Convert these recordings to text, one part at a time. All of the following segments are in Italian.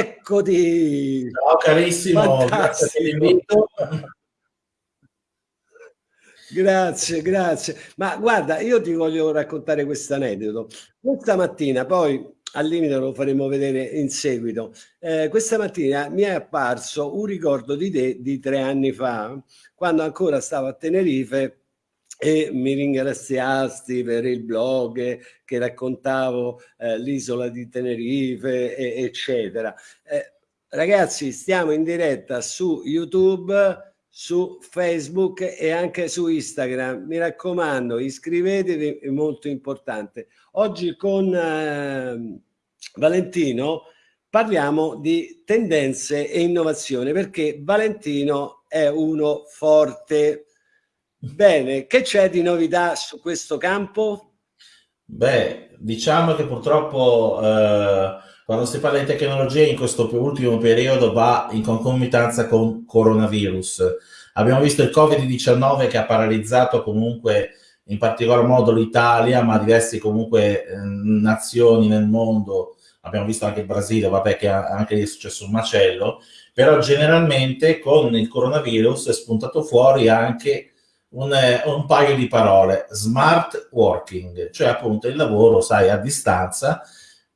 Eccoti! Ciao carissimo, grazie per l'invito. Grazie, grazie. Ma guarda, io ti voglio raccontare questo aneddoto. Questa mattina, poi al limite lo faremo vedere in seguito, eh, questa mattina mi è apparso un ricordo di te di tre anni fa, quando ancora stavo a Tenerife e mi ringraziasti per il blog che raccontavo eh, l'isola di Tenerife, e, eccetera. Eh, ragazzi, stiamo in diretta su YouTube, su Facebook e anche su Instagram. Mi raccomando, iscrivetevi, è molto importante. Oggi con eh, Valentino parliamo di tendenze e innovazione perché Valentino è uno forte Bene, che c'è di novità su questo campo? Beh, diciamo che purtroppo eh, quando si parla di tecnologia in questo ultimo periodo va in concomitanza con coronavirus. Abbiamo visto il Covid-19 che ha paralizzato comunque in particolar modo l'Italia, ma diverse comunque eh, nazioni nel mondo. Abbiamo visto anche il Brasile, vabbè che anche lì è successo un macello, però generalmente con il coronavirus è spuntato fuori anche un, eh, un, paio di parole, smart working, cioè appunto il lavoro, sai, a distanza,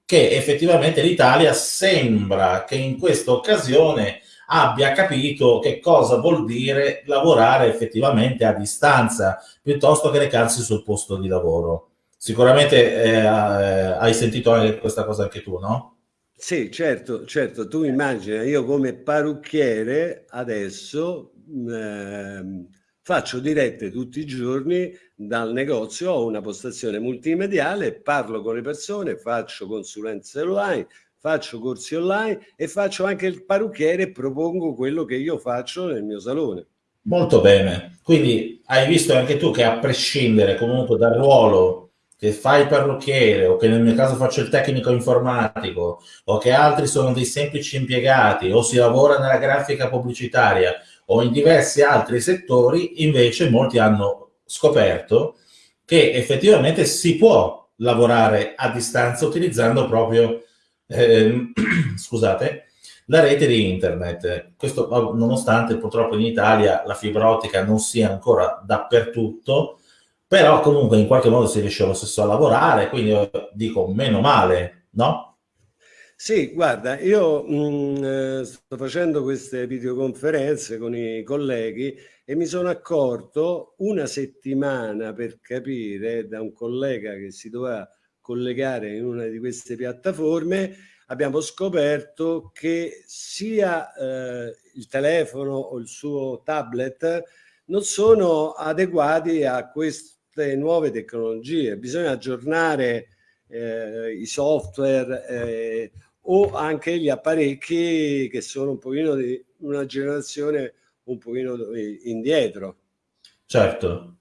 che effettivamente l'Italia sembra che in questa occasione abbia capito che cosa vuol dire lavorare effettivamente a distanza, piuttosto che recarsi sul posto di lavoro. Sicuramente eh, hai sentito questa cosa anche tu, no? Sì, certo, certo. Tu immagina, io come parrucchiere adesso... Eh, faccio dirette tutti i giorni dal negozio, ho una postazione multimediale, parlo con le persone, faccio consulenze online, faccio corsi online e faccio anche il parrucchiere e propongo quello che io faccio nel mio salone. Molto bene, quindi hai visto anche tu che a prescindere comunque dal ruolo che fai il parrucchiere o che nel mio caso faccio il tecnico informatico o che altri sono dei semplici impiegati o si lavora nella grafica pubblicitaria o in diversi altri settori, invece molti hanno scoperto che effettivamente si può lavorare a distanza utilizzando proprio, eh, scusate, la rete di internet. Questo nonostante purtroppo in Italia la fibra ottica non sia ancora dappertutto, però comunque in qualche modo si riesce lo stesso a lavorare, quindi dico meno male, no? Sì, guarda, io mh, mm, eh, sto facendo queste videoconferenze con i colleghi e mi sono accorto una settimana per capire da un collega che si doveva collegare in una di queste piattaforme, abbiamo scoperto che sia eh, il telefono o il suo tablet non sono adeguati a queste nuove tecnologie. Bisogna aggiornare eh, i software eh, o anche gli apparecchi che sono un pochino di una generazione un pochino indietro. Certo.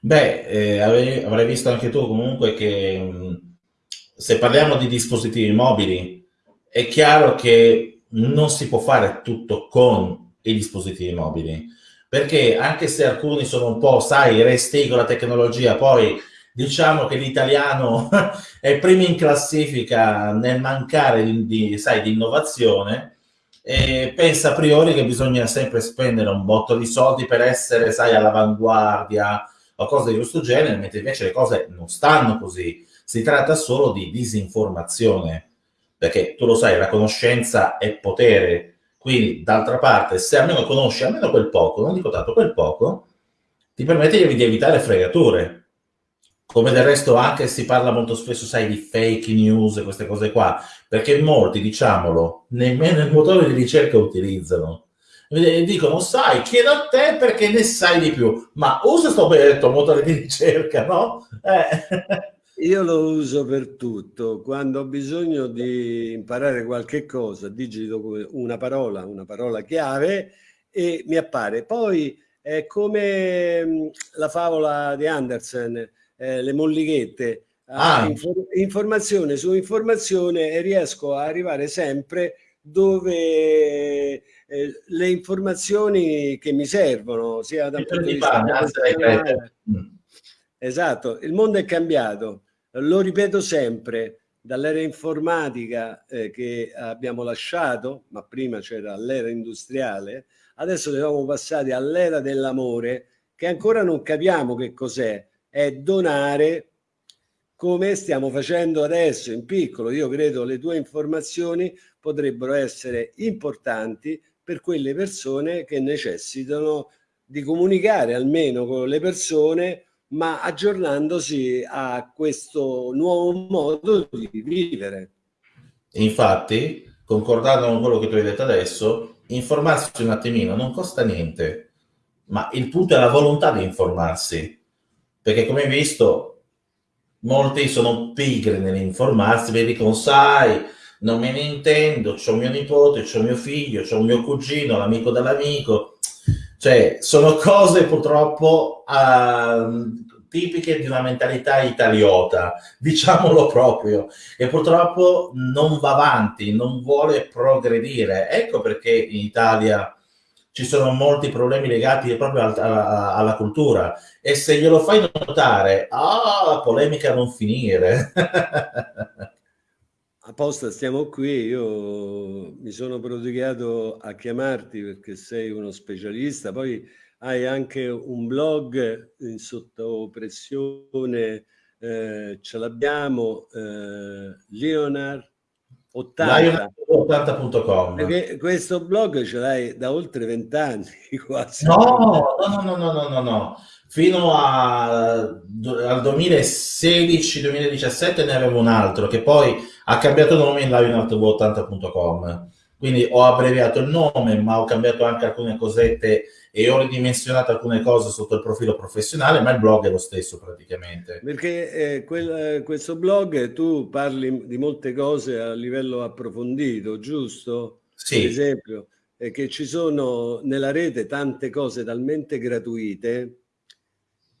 Beh, eh, avrai visto anche tu comunque che mh, se parliamo di dispositivi mobili, è chiaro che non si può fare tutto con i dispositivi mobili, perché anche se alcuni sono un po', sai, resti con la tecnologia, poi diciamo che l'italiano è primo in classifica nel mancare di, di, sai, di innovazione e pensa a priori che bisogna sempre spendere un botto di soldi per essere, sai, all'avanguardia o cose di questo genere, mentre invece le cose non stanno così. Si tratta solo di disinformazione, perché tu lo sai, la conoscenza è potere. Quindi, d'altra parte, se almeno conosci almeno quel poco, non dico tanto quel poco, ti permette di evitare fregature come del resto anche si parla molto spesso, sai, di fake news e queste cose qua, perché molti, diciamolo, nemmeno il motore di ricerca utilizzano. Dicono, sai, chiedo a te perché ne sai di più, ma usa sto benedetto motore di ricerca, no? Eh. Io lo uso per tutto, quando ho bisogno di imparare qualche cosa, digito una parola, una parola chiave e mi appare. Poi è come mm, la favola di Andersen, eh, le mollichette, ah. infor informazione su informazione e riesco a arrivare sempre dove eh, le informazioni che mi servono, sia da un punto di vista mm. Esatto, il mondo è cambiato, lo ripeto sempre, dall'era informatica eh, che abbiamo lasciato, ma prima c'era l'era industriale, adesso siamo passati all'era dell'amore che ancora non capiamo che cos'è, è donare come stiamo facendo adesso in piccolo. Io credo le tue informazioni potrebbero essere importanti per quelle persone che necessitano di comunicare almeno con le persone ma aggiornandosi a questo nuovo modo di vivere. Infatti, concordando con quello che tu hai detto adesso, informarsi un attimino non costa niente, ma il punto è la volontà di informarsi, perché come hai visto molti sono pigri nell'informarsi, mi dicono sai, non me ne intendo, c'ho mio nipote, c'ho mio figlio, c'ho mio cugino, l'amico dell'amico, cioè sono cose purtroppo uh, tipiche di una mentalità italiota, diciamolo proprio, e purtroppo non va avanti, non vuole progredire. Ecco perché in Italia ci sono molti problemi legati proprio al, a, alla cultura. E se glielo fai notare, ah, la polemica non finire. Apposta, stiamo qui, io mi sono prodigato a chiamarti perché sei uno specialista, poi hai anche un blog in sotto pressione, eh, ce l'abbiamo, eh, Leonard 80.com perché questo blog ce l'hai da oltre vent'anni quasi. No no no no no no no fino a, al 2016-2017 ne avevo un altro che poi ha cambiato nome in lionartv80.com quindi ho abbreviato il nome ma ho cambiato anche alcune cosette e ho ridimensionato alcune cose sotto il profilo professionale, ma il blog è lo stesso praticamente. Perché eh, quel, questo blog tu parli di molte cose a livello approfondito, giusto? Sì. Per esempio, eh, che ci sono nella rete tante cose talmente gratuite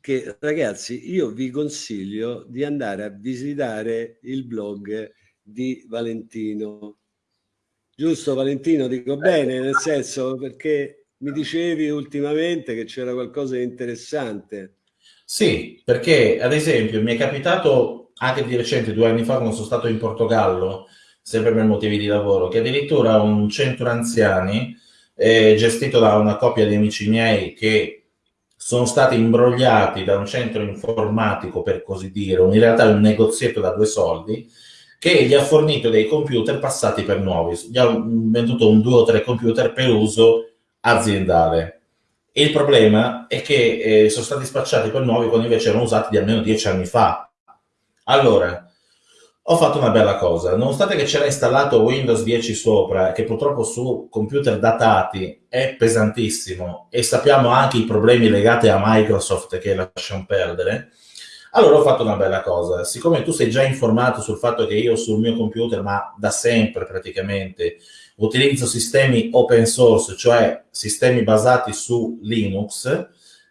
che ragazzi io vi consiglio di andare a visitare il blog di Valentino. Giusto Valentino, dico bene, nel senso perché mi dicevi ultimamente che c'era qualcosa di interessante. Sì, perché ad esempio mi è capitato anche di recente, due anni fa, quando sono stato in Portogallo, sempre per motivi di lavoro, che addirittura un centro anziani eh, gestito da una coppia di amici miei che sono stati imbrogliati da un centro informatico, per così dire, in realtà un negozietto da due soldi, che gli ha fornito dei computer passati per nuovi. Gli ha venduto un due o tre computer per uso aziendale. il problema è che eh, sono stati spacciati per nuovi quando invece erano usati di almeno dieci anni fa. Allora, ho fatto una bella cosa. Nonostante che c'era installato Windows 10 sopra, che purtroppo su computer datati è pesantissimo, e sappiamo anche i problemi legati a Microsoft che lasciano perdere, allora ho fatto una bella cosa. Siccome tu sei già informato sul fatto che io sul mio computer, ma da sempre praticamente, utilizzo sistemi open source, cioè sistemi basati su Linux,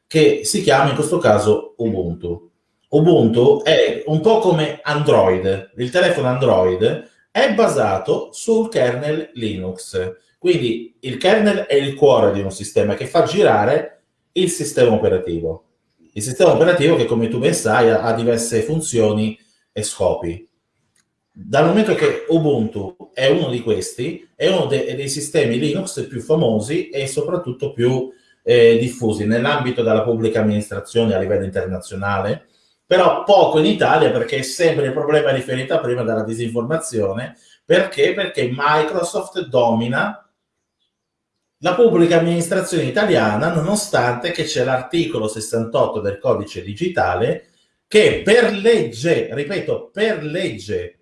che si chiama in questo caso Ubuntu. Ubuntu è un po' come Android, il telefono Android è basato sul kernel Linux, quindi il kernel è il cuore di un sistema che fa girare il sistema operativo. Il sistema operativo che, come tu ben sai, ha diverse funzioni e scopi dal momento che Ubuntu è uno di questi, è uno de dei sistemi Linux più famosi e soprattutto più eh, diffusi nell'ambito della pubblica amministrazione a livello internazionale, però poco in Italia perché è sempre il problema riferito a prima della disinformazione, perché? Perché Microsoft domina la pubblica amministrazione italiana nonostante che c'è l'articolo 68 del codice digitale che per legge, ripeto, per legge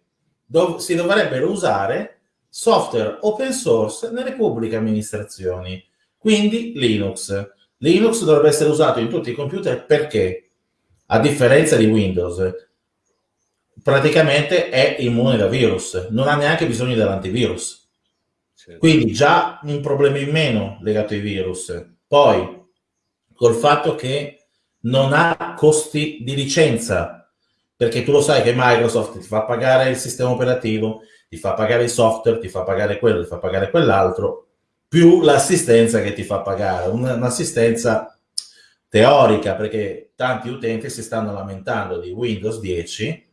dov si dovrebbero usare software open source nelle pubbliche amministrazioni, quindi Linux. Linux dovrebbe essere usato in tutti i computer perché, a differenza di Windows, praticamente è immune da virus, non ha neanche bisogno dell'antivirus. Certo. Quindi già un problema in meno legato ai virus. Poi, col fatto che non ha costi di licenza, perché tu lo sai che Microsoft ti fa pagare il sistema operativo, ti fa pagare il software, ti fa pagare quello, ti fa pagare quell'altro, più l'assistenza che ti fa pagare, un'assistenza teorica, perché tanti utenti si stanno lamentando di Windows 10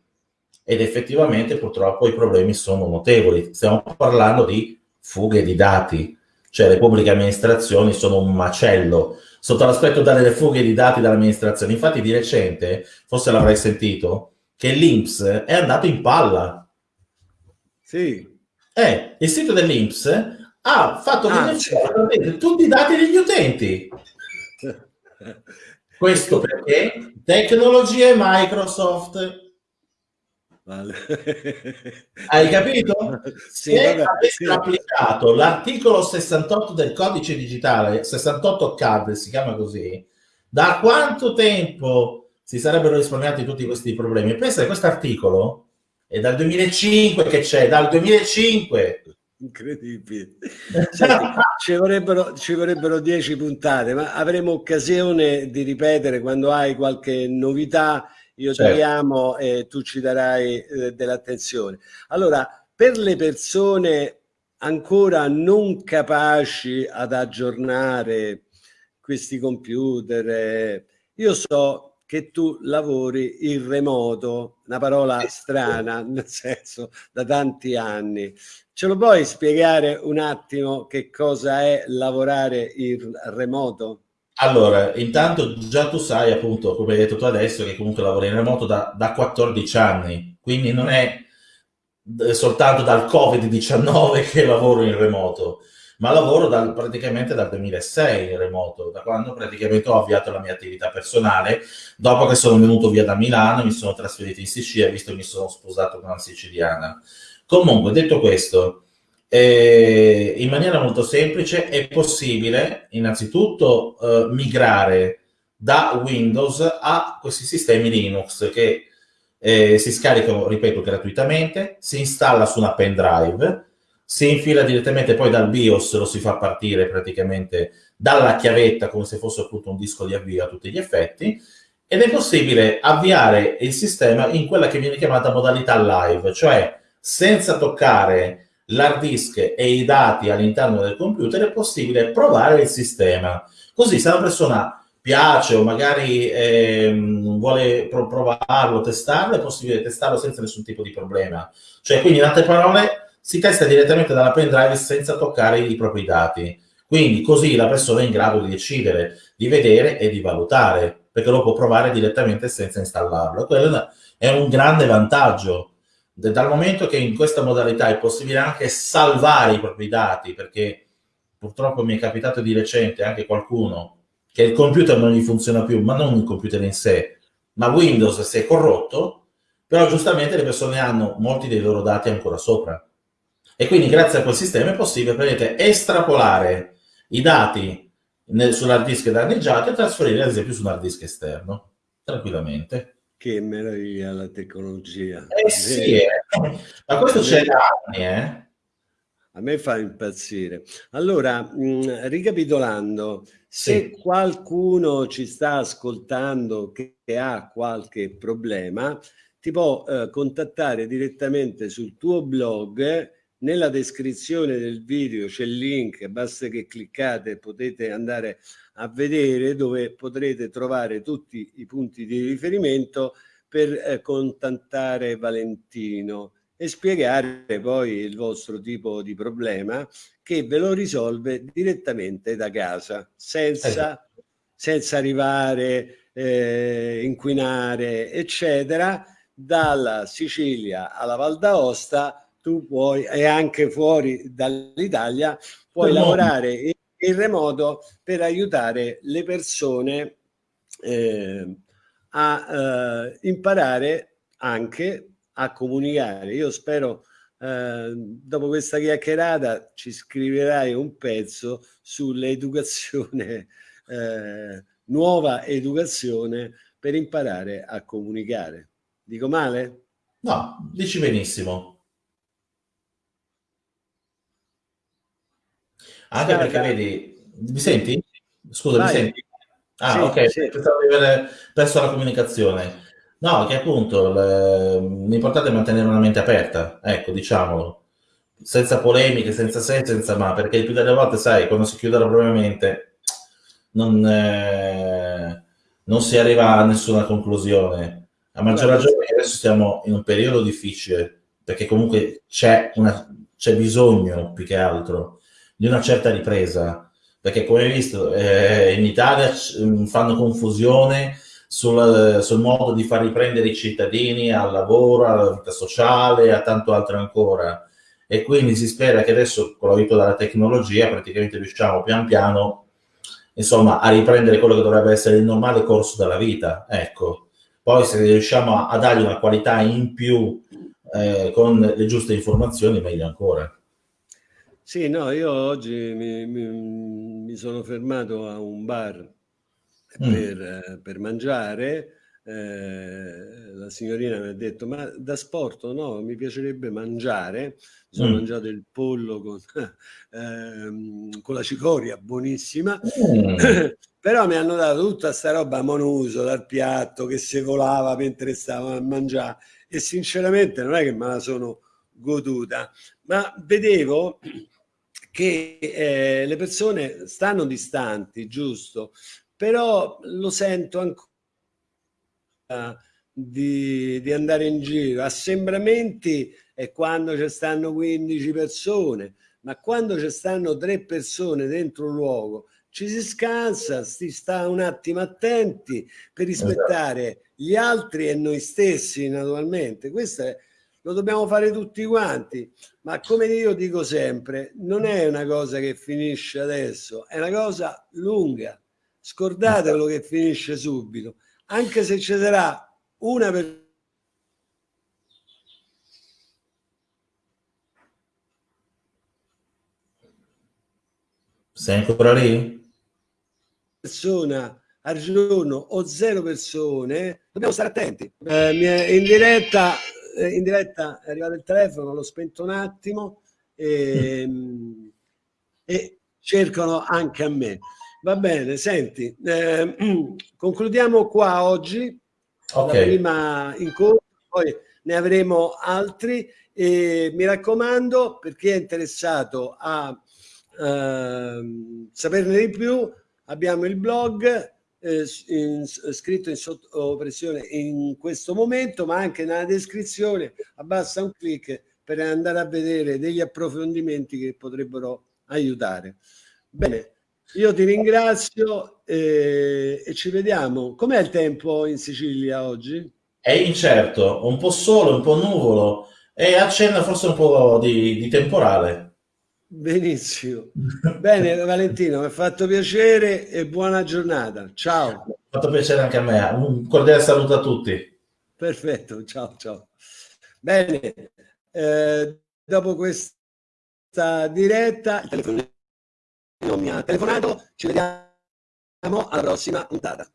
ed effettivamente purtroppo i problemi sono notevoli. Stiamo parlando di fughe di dati, cioè le pubbliche amministrazioni sono un macello sotto l'aspetto delle fughe di dati dall'amministrazione. Infatti di recente, forse l'avrai sentito, che l'Inps è andato in palla. Sì. Eh, il sito dell'Inps ha fatto ah, sì. tutti i dati degli utenti. Questo perché tecnologie Microsoft. Vale. Hai capito? Sì, Se vabbè, avessero sì. applicato l'articolo 68 del codice digitale, 68 CAD si chiama così, da quanto tempo si sarebbero risparmiati tutti questi problemi? Pensa che questo articolo è dal 2005 che c'è, dal 2005 incredibile. Senti, ci, vorrebbero, ci vorrebbero dieci puntate, ma avremo occasione di ripetere quando hai qualche novità. Io certo. ti chiamo e tu ci darai eh, dell'attenzione. Allora, per le persone ancora non capaci ad aggiornare questi computer, eh, io so che tu lavori in remoto, una parola strana, nel senso da tanti anni. Ce lo puoi spiegare un attimo che cosa è lavorare in remoto? Allora, intanto già tu sai appunto, come hai detto tu adesso, che comunque lavori in remoto da, da 14 anni, quindi non è soltanto dal Covid-19 che lavoro in remoto ma lavoro dal, praticamente dal 2006 in remoto, da quando praticamente ho avviato la mia attività personale, dopo che sono venuto via da Milano, mi sono trasferito in Sicilia, visto che mi sono sposato con una siciliana. Comunque, detto questo, eh, in maniera molto semplice è possibile innanzitutto eh, migrare da Windows a questi sistemi Linux che eh, si scaricano, ripeto, gratuitamente, si installa su una pendrive, si infila direttamente poi dal BIOS, lo si fa partire praticamente dalla chiavetta come se fosse appunto un disco di avvio a tutti gli effetti ed è possibile avviare il sistema in quella che viene chiamata modalità live, cioè senza toccare l'hard disk e i dati all'interno del computer è possibile provare il sistema. Così se una persona piace o magari eh, vuole provarlo, testarlo, è possibile testarlo senza nessun tipo di problema. Cioè, quindi in altre parole, si testa direttamente dalla pendrive senza toccare i propri dati. Quindi così la persona è in grado di decidere, di vedere e di valutare, perché lo può provare direttamente senza installarlo. Quello è un grande vantaggio, dal momento che in questa modalità è possibile anche salvare i propri dati, perché purtroppo mi è capitato di recente anche qualcuno che il computer non gli funziona più, ma non il computer in sé, ma Windows si è corrotto, però giustamente le persone hanno molti dei loro dati ancora sopra e quindi grazie a quel sistema è possibile vedete, estrapolare i dati sull'hard disk danneggiato e trasferire ad esempio su un hard disk esterno, tranquillamente. Che meraviglia la tecnologia. Eh sì, eh. ma questo c'è da anni, eh. A me fa impazzire. Allora, mh, ricapitolando, se sì. qualcuno ci sta ascoltando che, che ha qualche problema, ti può eh, contattare direttamente sul tuo blog nella descrizione del video c'è il link, basta che cliccate e potete andare a vedere dove potrete trovare tutti i punti di riferimento per eh, contattare Valentino e spiegare poi il vostro tipo di problema che ve lo risolve direttamente da casa senza, senza arrivare, eh, inquinare eccetera dalla Sicilia alla Val d'Aosta tu puoi, e anche fuori dall'Italia, puoi no. lavorare in, in, remoto per aiutare le persone eh, a eh, imparare anche a comunicare. Io spero eh, dopo questa chiacchierata ci scriverai un pezzo sull'educazione, eh, nuova educazione per imparare a comunicare. Dico male? No, dici benissimo. Anche Stata. perché vedi, mi senti? Scusa, Vai. mi senti? Ah, sì, ok, sì. pensavo di aver perso la comunicazione. No, che appunto l'importante è mantenere una mente aperta, ecco, diciamolo, senza polemiche, senza se, senza ma, perché il più delle volte, sai, quando si chiude la propria mente non, eh, non si arriva a nessuna conclusione. A maggior ragione che adesso stiamo in un periodo difficile, perché comunque c'è bisogno più che altro di una certa ripresa, perché come hai visto eh, in Italia mm, fanno confusione sul, sul, modo di far riprendere i cittadini al lavoro, alla vita sociale, a tanto altro ancora. E quindi si spera che adesso, con l'aiuto della tecnologia, praticamente riusciamo pian piano, insomma, a riprendere quello che dovrebbe essere il normale corso della vita. Ecco. Poi se riusciamo a, a dargli una qualità in più eh, con le giuste informazioni, meglio ancora. Sì, no, io oggi mi, mi, mi sono fermato a un bar mm. per, per, mangiare. Eh, la signorina mi ha detto: Ma da sport no, mi piacerebbe mangiare. Sono mm. mangiato il pollo con, eh, con la cicoria, buonissima. Mm. Però mi hanno dato tutta sta roba monuso dal piatto che si volava mentre stavo a mangiare e sinceramente non è che me la sono goduta, ma vedevo che eh, le persone stanno distanti, giusto, però lo sento ancora di, di andare in giro. Assembramenti è quando ci stanno 15 persone, ma quando ci stanno tre persone dentro un luogo ci si scansa, si sta un attimo attenti per rispettare gli altri e noi stessi naturalmente. Questo è, lo dobbiamo fare tutti quanti, ma come io dico sempre, non è una cosa che finisce adesso, è una cosa lunga. Scordatelo che finisce subito, anche se ci sarà una persona Sei ancora lì? persona al giorno o zero persone, dobbiamo stare attenti. Eh, in, diretta, eh, in diretta è arrivato il telefono, l'ho spento un attimo e, mm. e, cercano anche a me. Va bene, senti, eh, concludiamo qua oggi okay. la prima incontro, poi ne avremo altri e mi raccomando per chi è interessato a uh, saperne di più abbiamo il blog eh, in, scritto in sottopressione in questo momento, ma anche nella descrizione abbassa un clic per andare a vedere degli approfondimenti che potrebbero aiutare. Bene, io ti ringrazio eh, e ci vediamo. Com'è il tempo in Sicilia oggi? È incerto, un po' sole, un po' nuvolo e accenna forse un po' di, di temporale. Benissimo. Bene, Valentino, mi ha fatto piacere e buona giornata. Ciao. Mi ha fatto piacere anche a me. Un cordiale saluto a tutti. Perfetto, ciao, ciao. Bene, eh, dopo questa diretta, il telefono non mi ha telefonato, ci vediamo alla prossima puntata.